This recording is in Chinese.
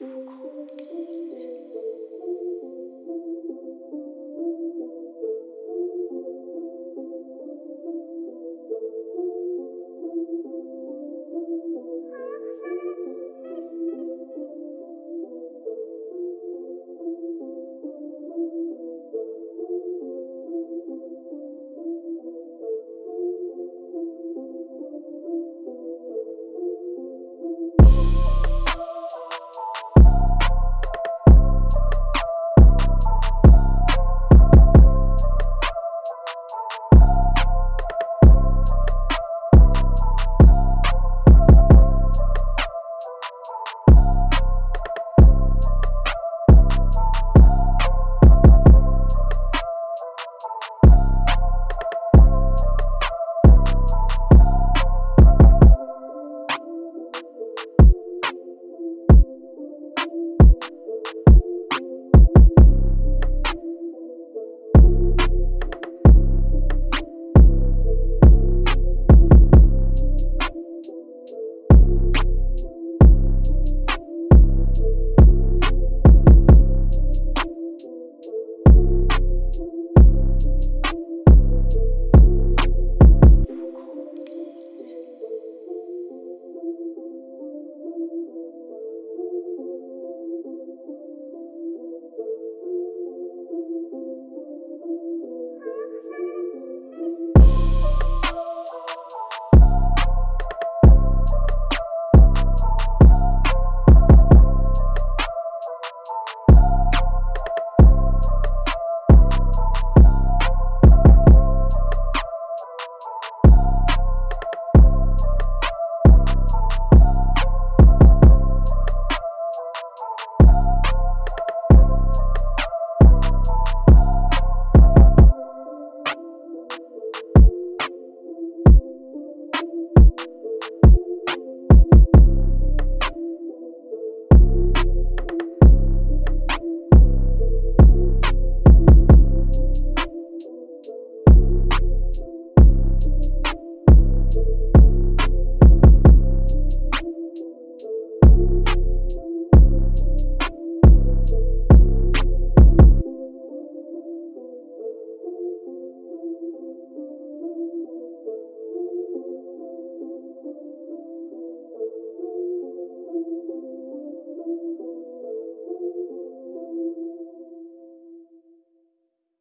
悟空